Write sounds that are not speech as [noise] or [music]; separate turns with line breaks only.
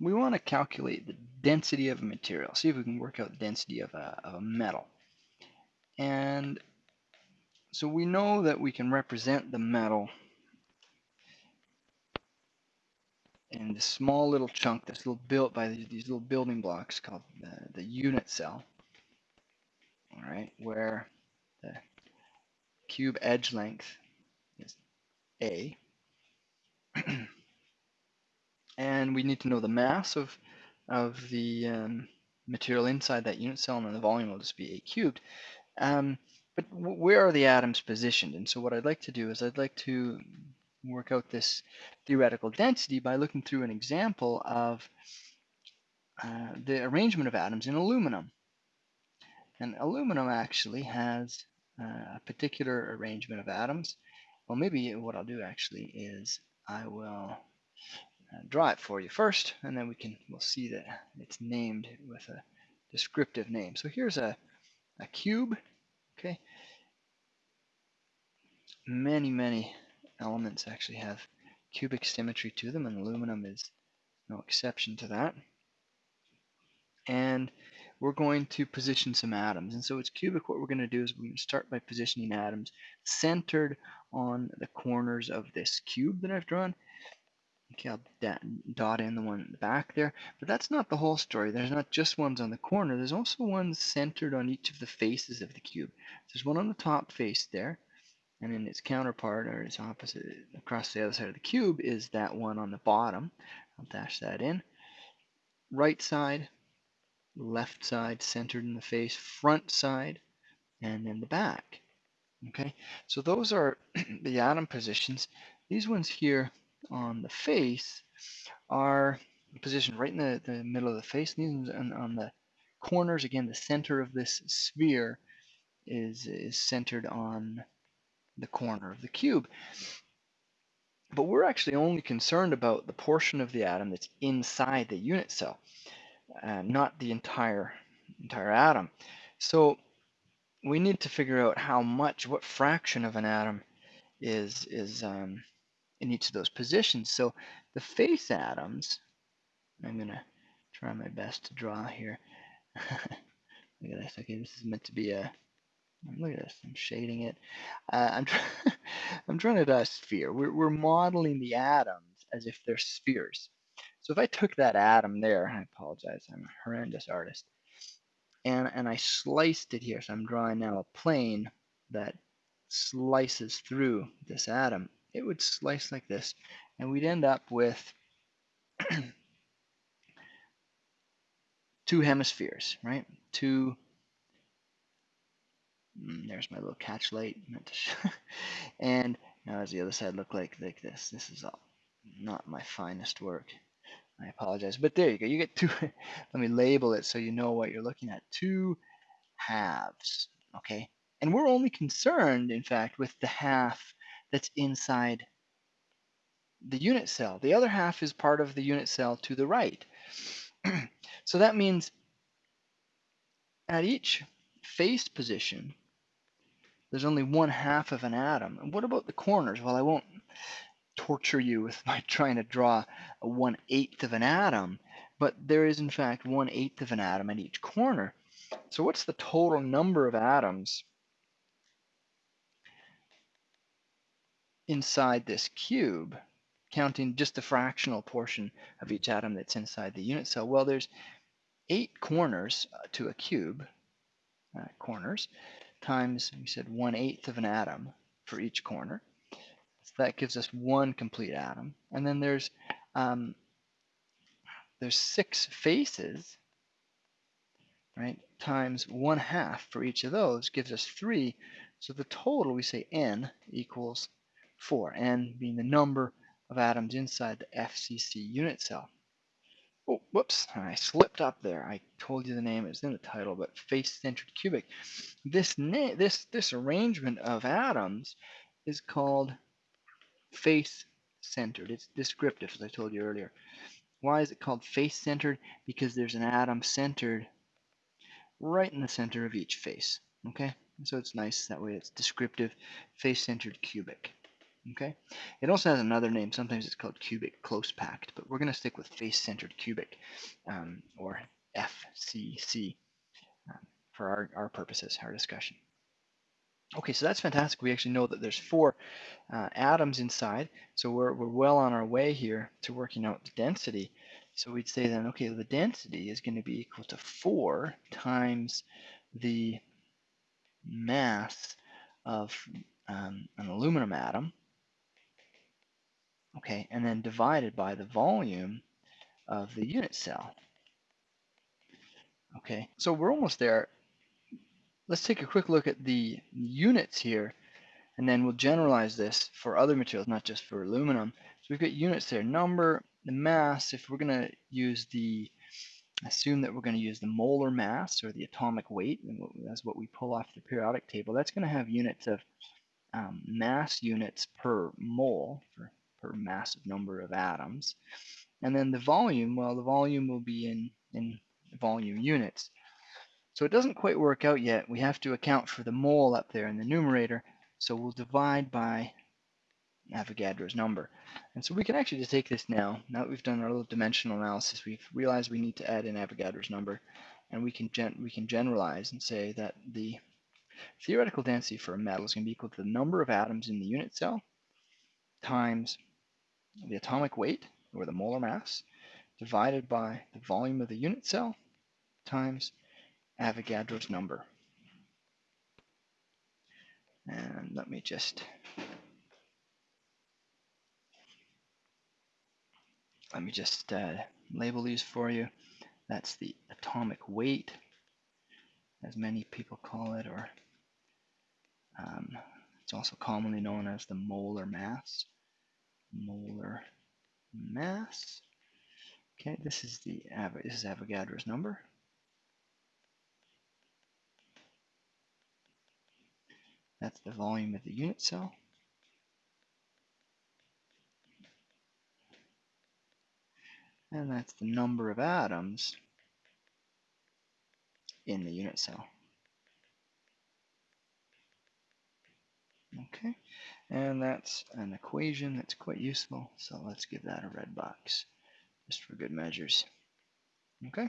we want to calculate the density of a material, see if we can work out the density of a, of a metal. And so we know that we can represent the metal in this small little chunk that's little built by these, these little building blocks called the, the unit cell. All right, where the cube edge length is A. and we need to know the mass of, of the um, material inside that unit cell, and then the volume will just be A cubed. Um, but where are the atoms positioned? And so what I'd like to do is I'd like to work out this theoretical density by looking through an example of uh, the arrangement of atoms in aluminum. And aluminum actually has uh, a particular arrangement of atoms. Well, maybe what I'll do actually is I will draw it for you first, and then we can we'll see that it's named with a descriptive name. So here's a, a cube, okay? Many, many elements actually have cubic symmetry to them, and aluminum is no exception to that. And we're going to position some atoms. And so it's cubic, what we're going to do is we're going to start by positioning atoms centered on the corners of this cube that I've drawn. Okay, I'll dot in the one in the back there, but that's not the whole story. There's not just ones on the corner, there's also ones centered on each of the faces of the cube. There's one on the top face there, and then its counterpart or its opposite across the other side of the cube is that one on the bottom. I'll dash that in. Right side, left side centered in the face, front side, and then the back. Okay, so those are [clears throat] the atom positions. These ones here on the face are positioned right in the, the middle of the face. These on, on the corners, again, the center of this sphere is, is centered on the corner of the cube. But we're actually only concerned about the portion of the atom that's inside the unit cell, uh, not the entire entire atom. So we need to figure out how much, what fraction of an atom is is um, in each of those positions. So the face atoms, I'm gonna try my best to draw here. [laughs] Look at this. Okay, this is meant to be a Look at this, I'm shading it. Uh, I'm, try [laughs] I'm trying to draw a sphere. We're, we're modeling the atoms as if they're spheres. So if I took that atom there, I apologize, I'm a horrendous artist, and, and I sliced it here, so I'm drawing now a plane that slices through this atom, it would slice like this, and we'd end up with [clears throat] two hemispheres, right? Two Mm, there's my little catch light. [laughs] and now does the other side look like, like this? This is all not my finest work. I apologize. But there you go. You get two. [laughs] let me label it so you know what you're looking at. Two halves. Okay. And we're only concerned, in fact, with the half that's inside the unit cell. The other half is part of the unit cell to the right. [clears throat] so that means at each face position, there's only one half of an atom. And what about the corners? Well, I won't torture you with [laughs] my trying to draw a one eighth of an atom, but there is in fact one eighth of an atom at each corner. So what's the total number of atoms inside this cube, counting just the fractional portion of each atom that's inside the unit cell? Well, there's eight corners uh, to a cube, uh, corners, times, we said, one-eighth of an atom for each corner. So that gives us one complete atom. And then there's um, there's six faces, right, times one half for each of those gives us three. So the total, we say n equals four, n being the number of atoms inside the FCC unit cell. Oh, whoops, I slipped up there. I told you the name, it's in the title, but face-centered cubic. This, this, this arrangement of atoms is called face-centered. It's descriptive, as I told you earlier. Why is it called face-centered? Because there's an atom centered right in the center of each face. Okay, so it's nice that way. It's descriptive, face-centered cubic. Okay. It also has another name. Sometimes it's called cubic close packed, but we're going to stick with face-centered cubic, um, or FCC, um, for our, our purposes, our discussion. Okay, so that's fantastic. We actually know that there's four uh, atoms inside, so we're, we're well on our way here to working out the density. So we'd say then, okay, the density is going to be equal to 4 times the mass of um, an aluminum atom, okay, and then divided by the volume of the unit cell. Okay, so we're almost there let's take a quick look at the units here, and then we'll generalize this for other materials, not just for aluminum. So we've got units there. Number, the mass, if we're going to use the, assume that we're going to use the molar mass or the atomic weight, and that's what we pull off the periodic table, that's going to have units of um, mass units per mole, for, per massive number of atoms. And then the volume, well, the volume will be in, in volume units. So it doesn't quite work out yet. We have to account for the mole up there in the numerator. So we'll divide by Avogadro's number. And so we can actually just take this now. Now that we've done our little dimensional analysis, we've realized we need to add in Avogadro's number. And we can, gen we can generalize and say that the theoretical density for a metal is going to be equal to the number of atoms in the unit cell times the atomic weight, or the molar mass, divided by the volume of the unit cell times Avogadro's number. And let me just let me just uh, label these for you. That's the atomic weight, as many people call it, or um, it's also commonly known as the molar mass. Molar mass. Okay, this is the this is Avogadro's number. That's the volume of the unit cell. And that's the number of atoms in the unit cell. Okay, and that's an equation that's quite useful, so let's give that a red box, just for good measures. Okay.